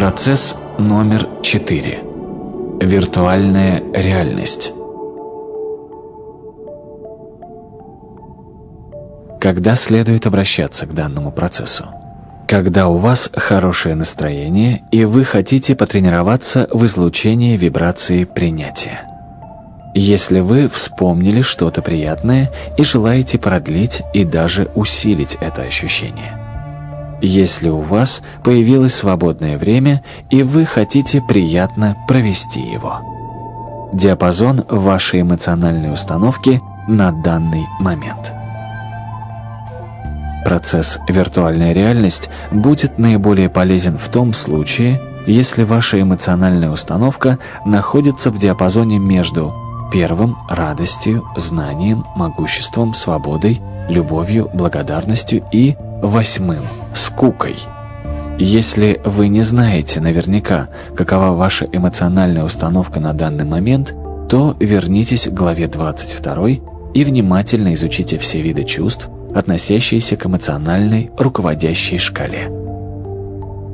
Процесс номер четыре. Виртуальная реальность. Когда следует обращаться к данному процессу? Когда у вас хорошее настроение и вы хотите потренироваться в излучении вибрации принятия. Если вы вспомнили что-то приятное и желаете продлить и даже усилить это ощущение. Если у вас появилось свободное время и вы хотите приятно провести его. Диапазон вашей эмоциональной установки на данный момент. Процесс «виртуальная реальность» будет наиболее полезен в том случае, если ваша эмоциональная установка находится в диапазоне между Первым – радостью, знанием, могуществом, свободой, любовью, благодарностью и восьмым – скукой. Если вы не знаете наверняка, какова ваша эмоциональная установка на данный момент, то вернитесь к главе 22 и внимательно изучите все виды чувств, относящиеся к эмоциональной руководящей шкале.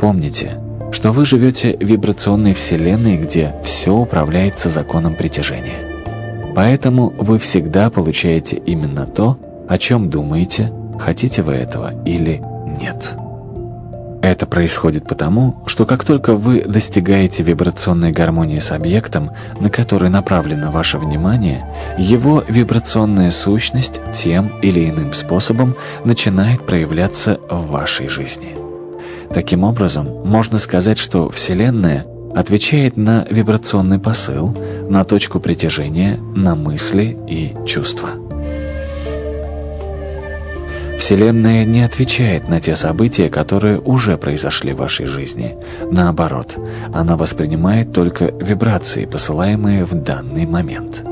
Помните, что вы живете в вибрационной вселенной, где все управляется законом притяжения. Поэтому вы всегда получаете именно то, о чем думаете, хотите вы этого или нет. Это происходит потому, что как только вы достигаете вибрационной гармонии с объектом, на который направлено ваше внимание, его вибрационная сущность тем или иным способом начинает проявляться в вашей жизни. Таким образом, можно сказать, что Вселенная отвечает на вибрационный посыл, на точку притяжения, на мысли и чувства. Вселенная не отвечает на те события, которые уже произошли в вашей жизни. Наоборот, она воспринимает только вибрации, посылаемые в данный момент.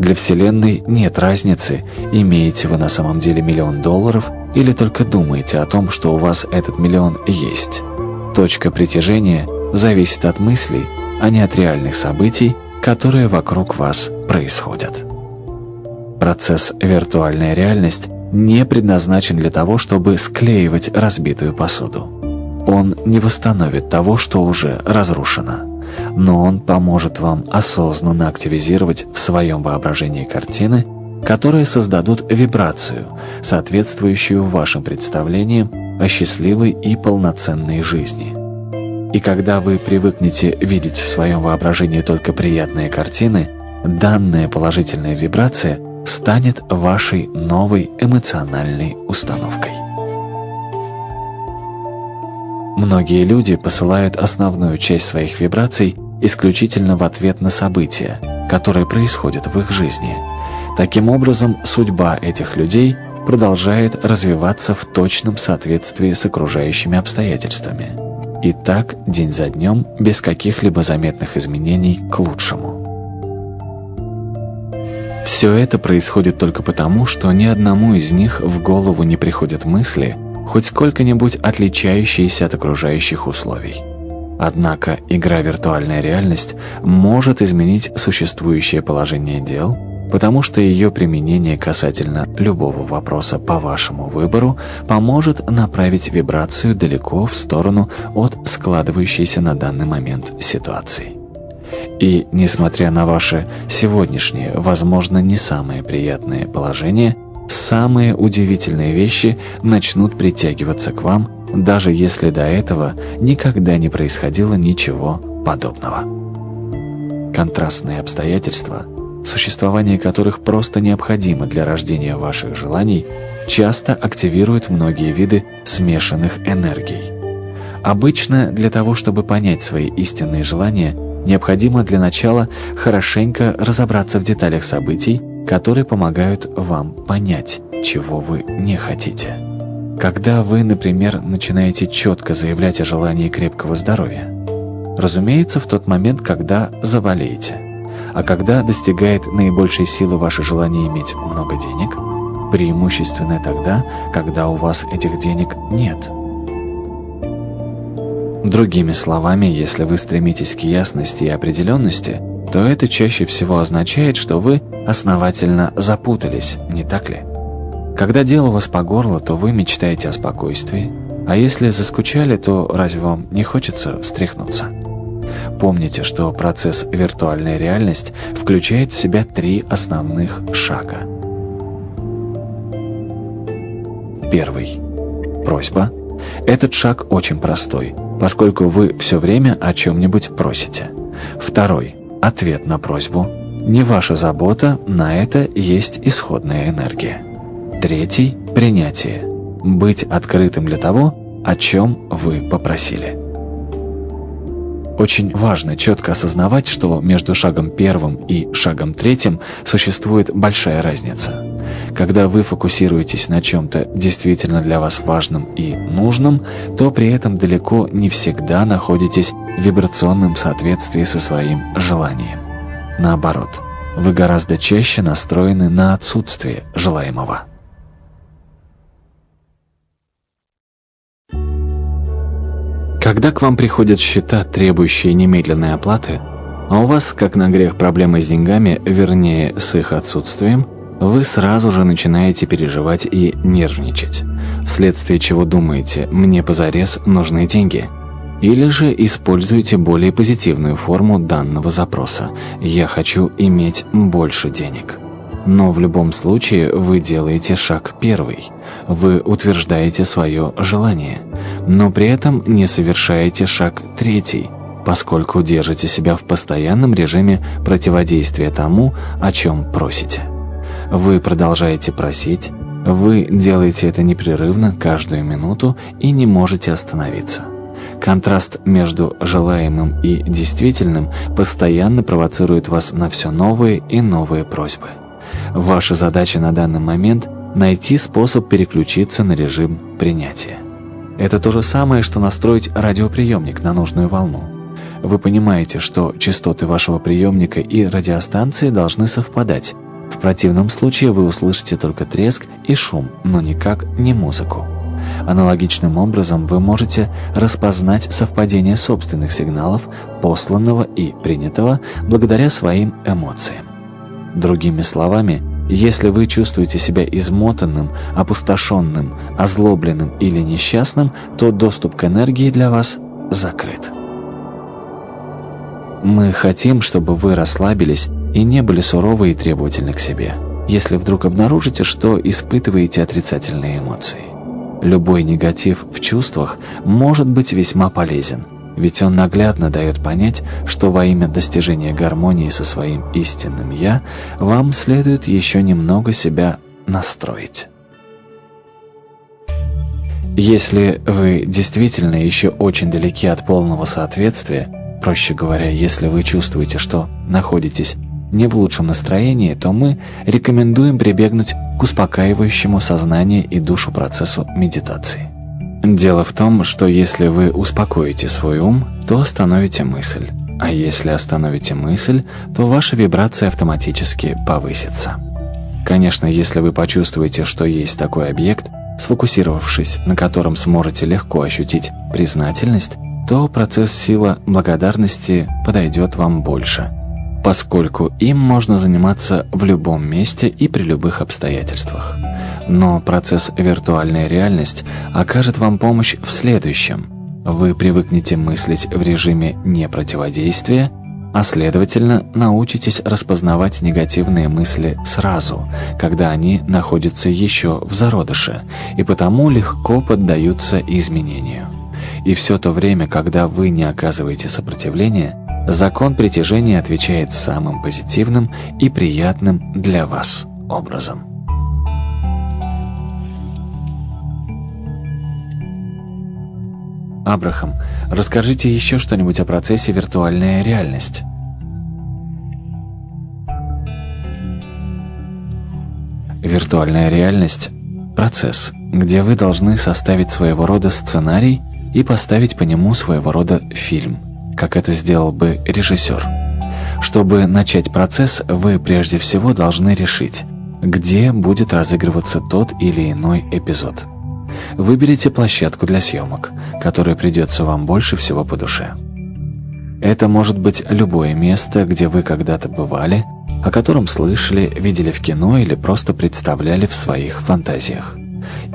Для Вселенной нет разницы, имеете вы на самом деле миллион долларов или только думаете о том, что у вас этот миллион есть. Точка притяжения зависит от мыслей, а не от реальных событий, которые вокруг вас происходят. Процесс «виртуальная реальность» не предназначен для того, чтобы склеивать разбитую посуду. Он не восстановит того, что уже разрушено, но он поможет вам осознанно активизировать в своем воображении картины, которые создадут вибрацию, соответствующую вашим представлениям о счастливой и полноценной жизни. И когда вы привыкнете видеть в своем воображении только приятные картины, данная положительная вибрация станет вашей новой эмоциональной установкой. Многие люди посылают основную часть своих вибраций исключительно в ответ на события, которые происходят в их жизни. Таким образом, судьба этих людей продолжает развиваться в точном соответствии с окружающими обстоятельствами. И так, день за днем, без каких-либо заметных изменений к лучшему. Все это происходит только потому, что ни одному из них в голову не приходят мысли, хоть сколько-нибудь отличающиеся от окружающих условий. Однако игра «Виртуальная реальность» может изменить существующее положение дел – потому что ее применение касательно любого вопроса по вашему выбору поможет направить вибрацию далеко в сторону от складывающейся на данный момент ситуации. И, несмотря на ваше сегодняшнее, возможно, не самое приятное положение, самые удивительные вещи начнут притягиваться к вам, даже если до этого никогда не происходило ничего подобного. Контрастные обстоятельства – существование которых просто необходимо для рождения ваших желаний, часто активирует многие виды смешанных энергий. Обычно для того, чтобы понять свои истинные желания, необходимо для начала хорошенько разобраться в деталях событий, которые помогают вам понять, чего вы не хотите. Когда вы, например, начинаете четко заявлять о желании крепкого здоровья, разумеется, в тот момент, когда заболеете – а когда достигает наибольшей силы ваше желание иметь много денег, преимущественно тогда, когда у вас этих денег нет. Другими словами, если вы стремитесь к ясности и определенности, то это чаще всего означает, что вы основательно запутались, не так ли? Когда дело у вас по горло, то вы мечтаете о спокойствии, А если заскучали, то разве вам не хочется встряхнуться? Помните, что процесс виртуальная реальность включает в себя три основных шага. Первый. Просьба. Этот шаг очень простой, поскольку вы все время о чем-нибудь просите. Второй. Ответ на просьбу. Не ваша забота, на это есть исходная энергия. Третий – принятие. Быть открытым для того, о чем вы попросили. Очень важно четко осознавать, что между шагом первым и шагом третьим существует большая разница. Когда вы фокусируетесь на чем-то действительно для вас важном и нужном, то при этом далеко не всегда находитесь в вибрационном соответствии со своим желанием. Наоборот, вы гораздо чаще настроены на отсутствие желаемого. Когда к вам приходят счета, требующие немедленной оплаты, а у вас, как на грех, проблемы с деньгами, вернее, с их отсутствием, вы сразу же начинаете переживать и нервничать, вследствие чего думаете «мне позарез нужны деньги», или же используйте более позитивную форму данного запроса «Я хочу иметь больше денег». Но в любом случае вы делаете шаг первый. Вы утверждаете свое желание, но при этом не совершаете шаг третий, поскольку держите себя в постоянном режиме противодействия тому, о чем просите. Вы продолжаете просить, вы делаете это непрерывно каждую минуту и не можете остановиться. Контраст между желаемым и действительным постоянно провоцирует вас на все новые и новые просьбы. Ваша задача на данный момент – найти способ переключиться на режим принятия. Это то же самое, что настроить радиоприемник на нужную волну. Вы понимаете, что частоты вашего приемника и радиостанции должны совпадать. В противном случае вы услышите только треск и шум, но никак не музыку. Аналогичным образом вы можете распознать совпадение собственных сигналов, посланного и принятого, благодаря своим эмоциям. Другими словами, если вы чувствуете себя измотанным, опустошенным, озлобленным или несчастным, то доступ к энергии для вас закрыт. Мы хотим, чтобы вы расслабились и не были суровы и требовательны к себе, если вдруг обнаружите, что испытываете отрицательные эмоции. Любой негатив в чувствах может быть весьма полезен, ведь он наглядно дает понять, что во имя достижения гармонии со своим истинным «я» вам следует еще немного себя настроить. Если вы действительно еще очень далеки от полного соответствия, проще говоря, если вы чувствуете, что находитесь не в лучшем настроении, то мы рекомендуем прибегнуть к успокаивающему сознание и душу процессу медитации. Дело в том, что если вы успокоите свой ум, то остановите мысль. А если остановите мысль, то ваша вибрация автоматически повысится. Конечно, если вы почувствуете, что есть такой объект, сфокусировавшись на котором сможете легко ощутить признательность, то процесс сила благодарности подойдет вам больше, поскольку им можно заниматься в любом месте и при любых обстоятельствах. Но процесс виртуальная реальность окажет вам помощь в следующем. Вы привыкнете мыслить в режиме непротиводействия, а следовательно научитесь распознавать негативные мысли сразу, когда они находятся еще в зародыше, и потому легко поддаются изменению. И все то время, когда вы не оказываете сопротивления, закон притяжения отвечает самым позитивным и приятным для вас образом. Абрахам, расскажите еще что-нибудь о процессе виртуальная реальность. Виртуальная реальность – процесс, где вы должны составить своего рода сценарий и поставить по нему своего рода фильм, как это сделал бы режиссер. Чтобы начать процесс, вы прежде всего должны решить, где будет разыгрываться тот или иной эпизод. Выберите площадку для съемок, которая придется вам больше всего по душе. Это может быть любое место, где вы когда-то бывали, о котором слышали, видели в кино или просто представляли в своих фантазиях.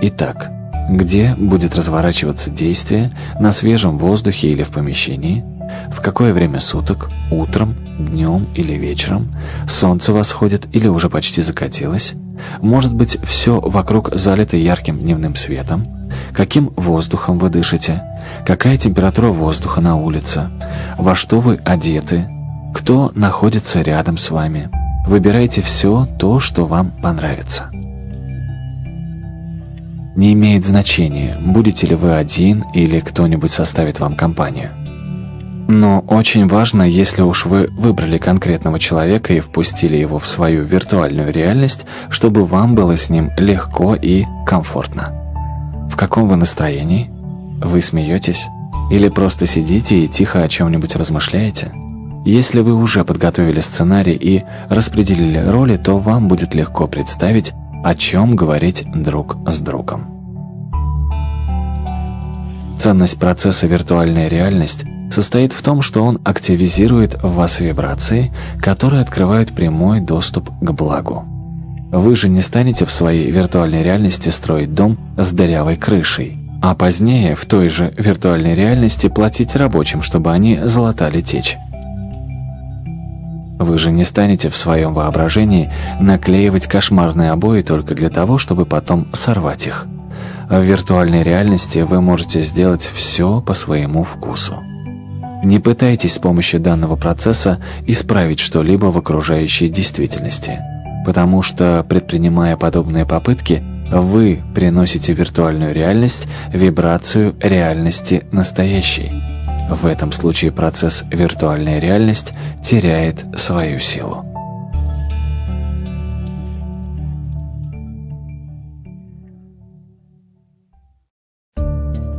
Итак, где будет разворачиваться действие, на свежем воздухе или в помещении, в какое время суток, утром, днем или вечером, солнце восходит или уже почти закатилось, может быть, все вокруг залито ярким дневным светом, каким воздухом вы дышите, какая температура воздуха на улице, во что вы одеты, кто находится рядом с вами. Выбирайте все то, что вам понравится. Не имеет значения, будете ли вы один или кто-нибудь составит вам компанию. Но очень важно, если уж вы выбрали конкретного человека и впустили его в свою виртуальную реальность, чтобы вам было с ним легко и комфортно. В каком вы настроении? Вы смеетесь? Или просто сидите и тихо о чем-нибудь размышляете? Если вы уже подготовили сценарий и распределили роли, то вам будет легко представить, о чем говорить друг с другом. Ценность процесса виртуальная реальность состоит в том, что он активизирует в вас вибрации, которые открывают прямой доступ к благу. Вы же не станете в своей виртуальной реальности строить дом с дырявой крышей, а позднее в той же виртуальной реальности платить рабочим, чтобы они залатали течь. Вы же не станете в своем воображении наклеивать кошмарные обои только для того, чтобы потом сорвать их. В виртуальной реальности вы можете сделать все по своему вкусу. Не пытайтесь с помощью данного процесса исправить что-либо в окружающей действительности, потому что, предпринимая подобные попытки, вы приносите в виртуальную реальность вибрацию реальности настоящей. В этом случае процесс виртуальная реальность теряет свою силу.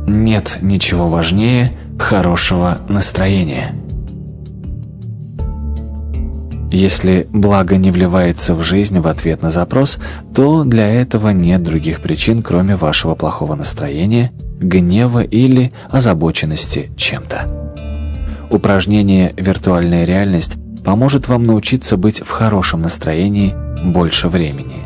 Нет ничего важнее хорошего настроения. Если благо не вливается в жизнь в ответ на запрос, то для этого нет других причин, кроме вашего плохого настроения, гнева или озабоченности чем-то. Упражнение «Виртуальная реальность» поможет вам научиться быть в хорошем настроении больше времени.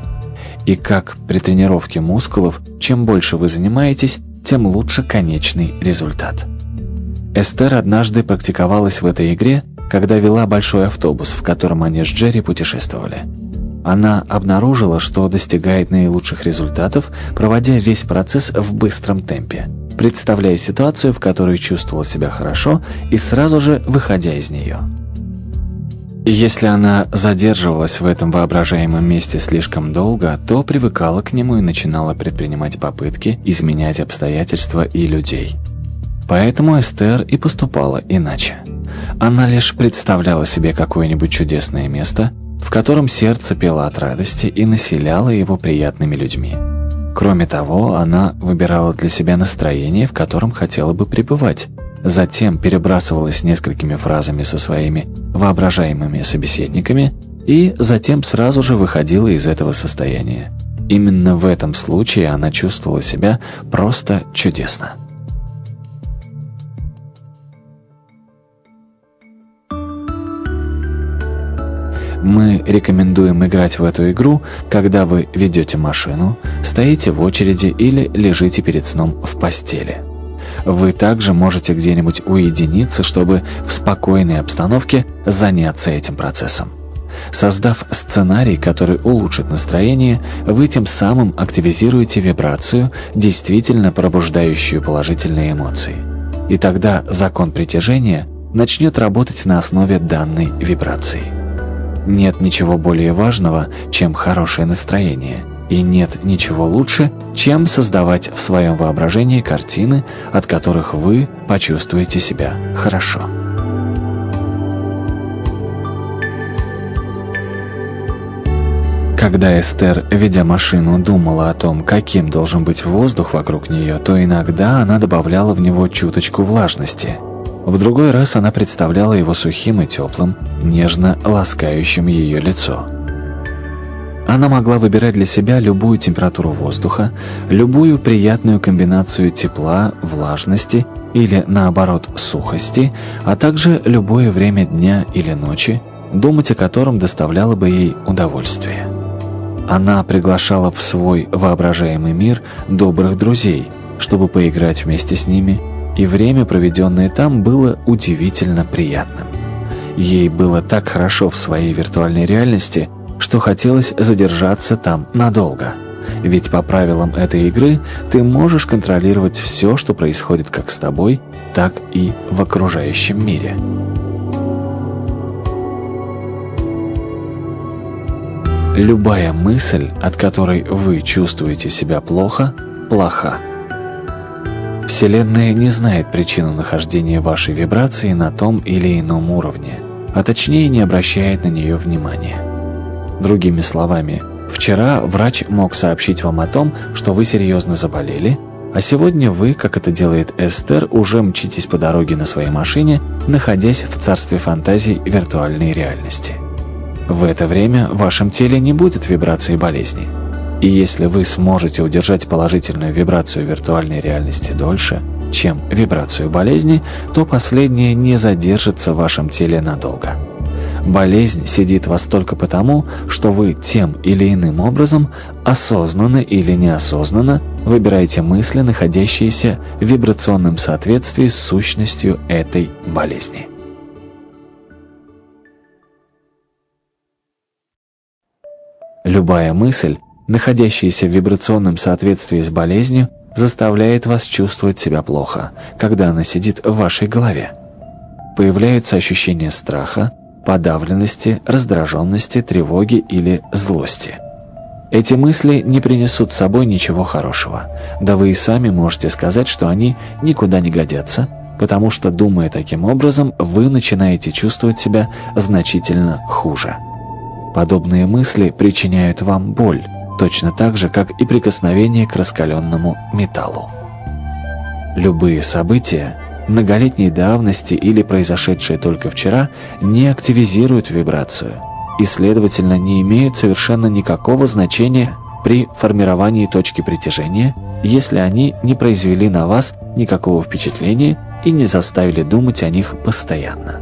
И как при тренировке мускулов, чем больше вы занимаетесь, тем лучше конечный результат. Эстер однажды практиковалась в этой игре, когда вела большой автобус, в котором они с Джерри путешествовали. Она обнаружила, что достигает наилучших результатов, проводя весь процесс в быстром темпе, представляя ситуацию, в которой чувствовала себя хорошо, и сразу же выходя из нее. Если она задерживалась в этом воображаемом месте слишком долго, то привыкала к нему и начинала предпринимать попытки изменять обстоятельства и людей. Поэтому Эстер и поступала иначе. Она лишь представляла себе какое-нибудь чудесное место, в котором сердце пело от радости и населяло его приятными людьми. Кроме того, она выбирала для себя настроение, в котором хотела бы пребывать, затем перебрасывалась несколькими фразами со своими воображаемыми собеседниками и затем сразу же выходила из этого состояния. Именно в этом случае она чувствовала себя просто чудесно. Мы рекомендуем играть в эту игру, когда вы ведете машину, стоите в очереди или лежите перед сном в постели. Вы также можете где-нибудь уединиться, чтобы в спокойной обстановке заняться этим процессом. Создав сценарий, который улучшит настроение, вы тем самым активизируете вибрацию, действительно пробуждающую положительные эмоции. И тогда закон притяжения начнет работать на основе данной вибрации. Нет ничего более важного, чем хорошее настроение – и нет ничего лучше, чем создавать в своем воображении картины, от которых вы почувствуете себя хорошо. Когда Эстер, ведя машину, думала о том, каким должен быть воздух вокруг нее, то иногда она добавляла в него чуточку влажности. В другой раз она представляла его сухим и теплым, нежно ласкающим ее лицо. Она могла выбирать для себя любую температуру воздуха, любую приятную комбинацию тепла, влажности или, наоборот, сухости, а также любое время дня или ночи, думать о котором доставляло бы ей удовольствие. Она приглашала в свой воображаемый мир добрых друзей, чтобы поиграть вместе с ними, и время, проведенное там, было удивительно приятным. Ей было так хорошо в своей виртуальной реальности, что хотелось задержаться там надолго. Ведь по правилам этой игры ты можешь контролировать все, что происходит как с тобой, так и в окружающем мире. Любая мысль, от которой вы чувствуете себя плохо, плоха. Вселенная не знает причину нахождения вашей вибрации на том или ином уровне, а точнее не обращает на нее внимания. Другими словами, вчера врач мог сообщить вам о том, что вы серьезно заболели, а сегодня вы, как это делает Эстер, уже мчитесь по дороге на своей машине, находясь в царстве фантазий виртуальной реальности. В это время в вашем теле не будет вибрации болезни. И если вы сможете удержать положительную вибрацию виртуальной реальности дольше, чем вибрацию болезни, то последняя не задержится в вашем теле надолго. Болезнь сидит вас только потому, что вы тем или иным образом, осознанно или неосознанно, выбираете мысли, находящиеся в вибрационном соответствии с сущностью этой болезни. Любая мысль, находящаяся в вибрационном соответствии с болезнью, заставляет вас чувствовать себя плохо, когда она сидит в вашей голове. Появляются ощущения страха, подавленности, раздраженности, тревоги или злости. Эти мысли не принесут с собой ничего хорошего, да вы и сами можете сказать, что они никуда не годятся, потому что, думая таким образом, вы начинаете чувствовать себя значительно хуже. Подобные мысли причиняют вам боль, точно так же, как и прикосновение к раскаленному металлу. Любые события, многолетней давности или произошедшие только вчера, не активизируют вибрацию и, следовательно, не имеют совершенно никакого значения при формировании точки притяжения, если они не произвели на вас никакого впечатления и не заставили думать о них постоянно.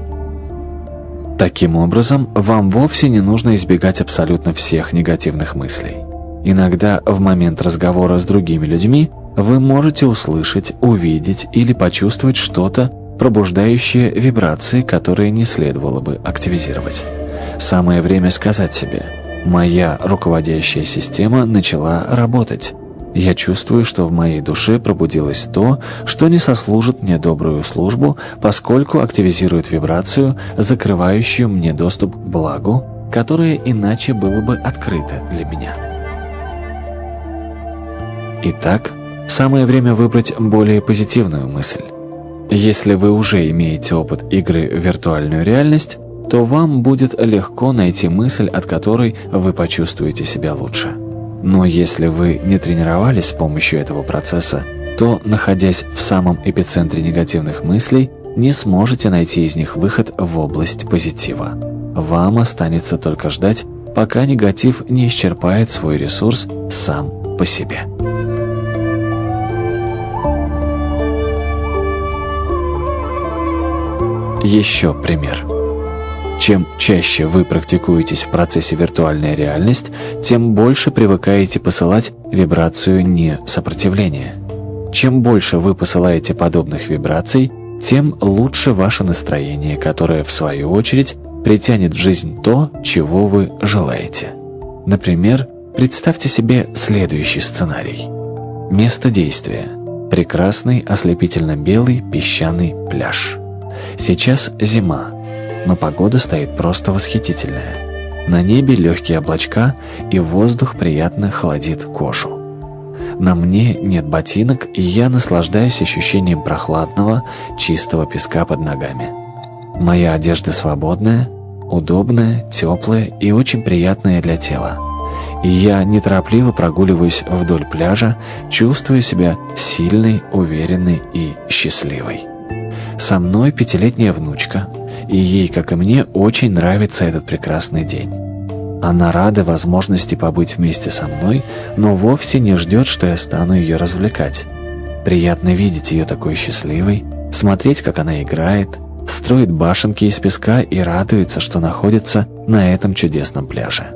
Таким образом, вам вовсе не нужно избегать абсолютно всех негативных мыслей. Иногда в момент разговора с другими людьми вы можете услышать, увидеть или почувствовать что-то, пробуждающее вибрации, которые не следовало бы активизировать. Самое время сказать себе «Моя руководящая система начала работать». Я чувствую, что в моей душе пробудилось то, что не сослужит мне добрую службу, поскольку активизирует вибрацию, закрывающую мне доступ к благу, которое иначе было бы открыто для меня. Итак, самое время выбрать более позитивную мысль. Если вы уже имеете опыт игры в виртуальную реальность, то вам будет легко найти мысль, от которой вы почувствуете себя лучше. Но если вы не тренировались с помощью этого процесса, то, находясь в самом эпицентре негативных мыслей, не сможете найти из них выход в область позитива. Вам останется только ждать, пока негатив не исчерпает свой ресурс сам по себе. Еще пример. Чем чаще вы практикуетесь в процессе виртуальная реальность, тем больше привыкаете посылать вибрацию не сопротивления. Чем больше вы посылаете подобных вибраций, тем лучше ваше настроение, которое, в свою очередь, притянет в жизнь то, чего вы желаете. Например, представьте себе следующий сценарий. Место действия. Прекрасный ослепительно-белый песчаный пляж. Сейчас зима, но погода стоит просто восхитительная. На небе легкие облачка, и воздух приятно холодит кожу. На мне нет ботинок, и я наслаждаюсь ощущением прохладного, чистого песка под ногами. Моя одежда свободная, удобная, теплая и очень приятная для тела. И я неторопливо прогуливаюсь вдоль пляжа, чувствуя себя сильной, уверенной и счастливой. Со мной пятилетняя внучка, и ей, как и мне, очень нравится этот прекрасный день. Она рада возможности побыть вместе со мной, но вовсе не ждет, что я стану ее развлекать. Приятно видеть ее такой счастливой, смотреть, как она играет, строит башенки из песка и радуется, что находится на этом чудесном пляже.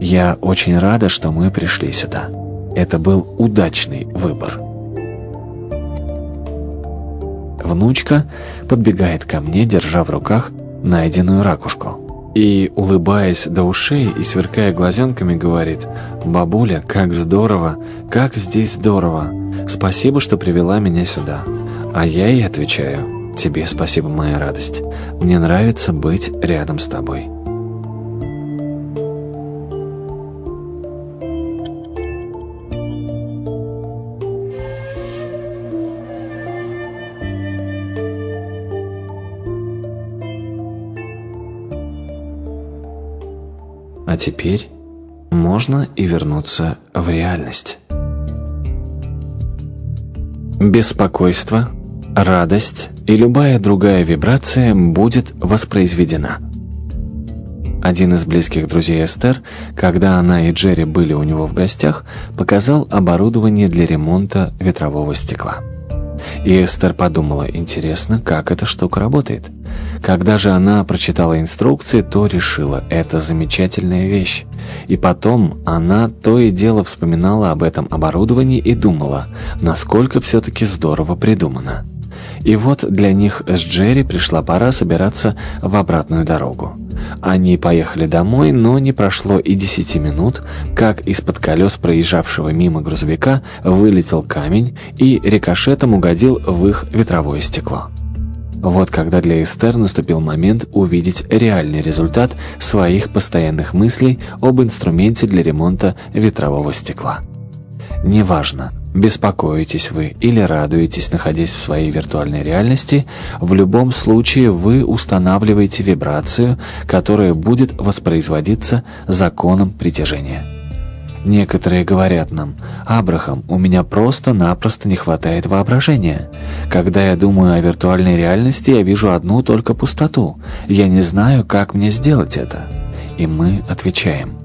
Я очень рада, что мы пришли сюда. Это был удачный выбор. Внучка подбегает ко мне, держа в руках найденную ракушку. И, улыбаясь до ушей и сверкая глазенками, говорит «Бабуля, как здорово, как здесь здорово! Спасибо, что привела меня сюда». А я ей отвечаю «Тебе спасибо, моя радость. Мне нравится быть рядом с тобой». А теперь можно и вернуться в реальность. Беспокойство, радость и любая другая вибрация будет воспроизведена. Один из близких друзей Эстер, когда она и Джерри были у него в гостях, показал оборудование для ремонта ветрового стекла. И Эстер подумала, интересно, как эта штука работает. Когда же она прочитала инструкции, то решила, это замечательная вещь. И потом она то и дело вспоминала об этом оборудовании и думала, насколько все-таки здорово придумано. И вот для них с Джерри пришла пора собираться в обратную дорогу. Они поехали домой, но не прошло и десяти минут, как из-под колес проезжавшего мимо грузовика вылетел камень и рикошетом угодил в их ветровое стекло. Вот когда для Эстер наступил момент увидеть реальный результат своих постоянных мыслей об инструменте для ремонта ветрового стекла. Неважно, беспокоитесь вы или радуетесь, находясь в своей виртуальной реальности, в любом случае вы устанавливаете вибрацию, которая будет воспроизводиться законом притяжения. Некоторые говорят нам, «Абрахам, у меня просто-напросто не хватает воображения. Когда я думаю о виртуальной реальности, я вижу одну только пустоту. Я не знаю, как мне сделать это». И мы отвечаем,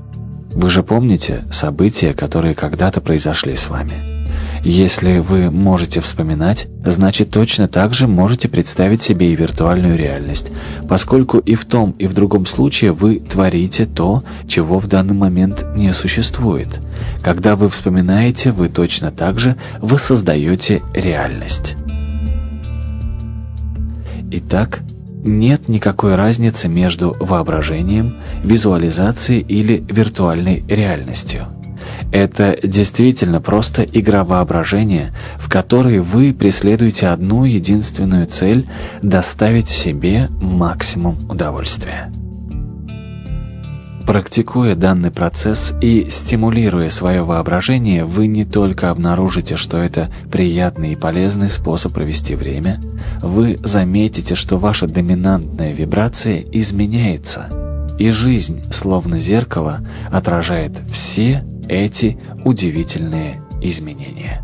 «Вы же помните события, которые когда-то произошли с вами?» Если вы можете вспоминать, значит точно так же можете представить себе и виртуальную реальность, поскольку и в том, и в другом случае вы творите то, чего в данный момент не существует. Когда вы вспоминаете, вы точно так же воссоздаете реальность. Итак, нет никакой разницы между воображением, визуализацией или виртуальной реальностью. Это действительно просто игра воображения, в которой вы преследуете одну единственную цель – доставить себе максимум удовольствия. Практикуя данный процесс и стимулируя свое воображение, вы не только обнаружите, что это приятный и полезный способ провести время, вы заметите, что ваша доминантная вибрация изменяется, и жизнь, словно зеркало, отражает все эти удивительные изменения.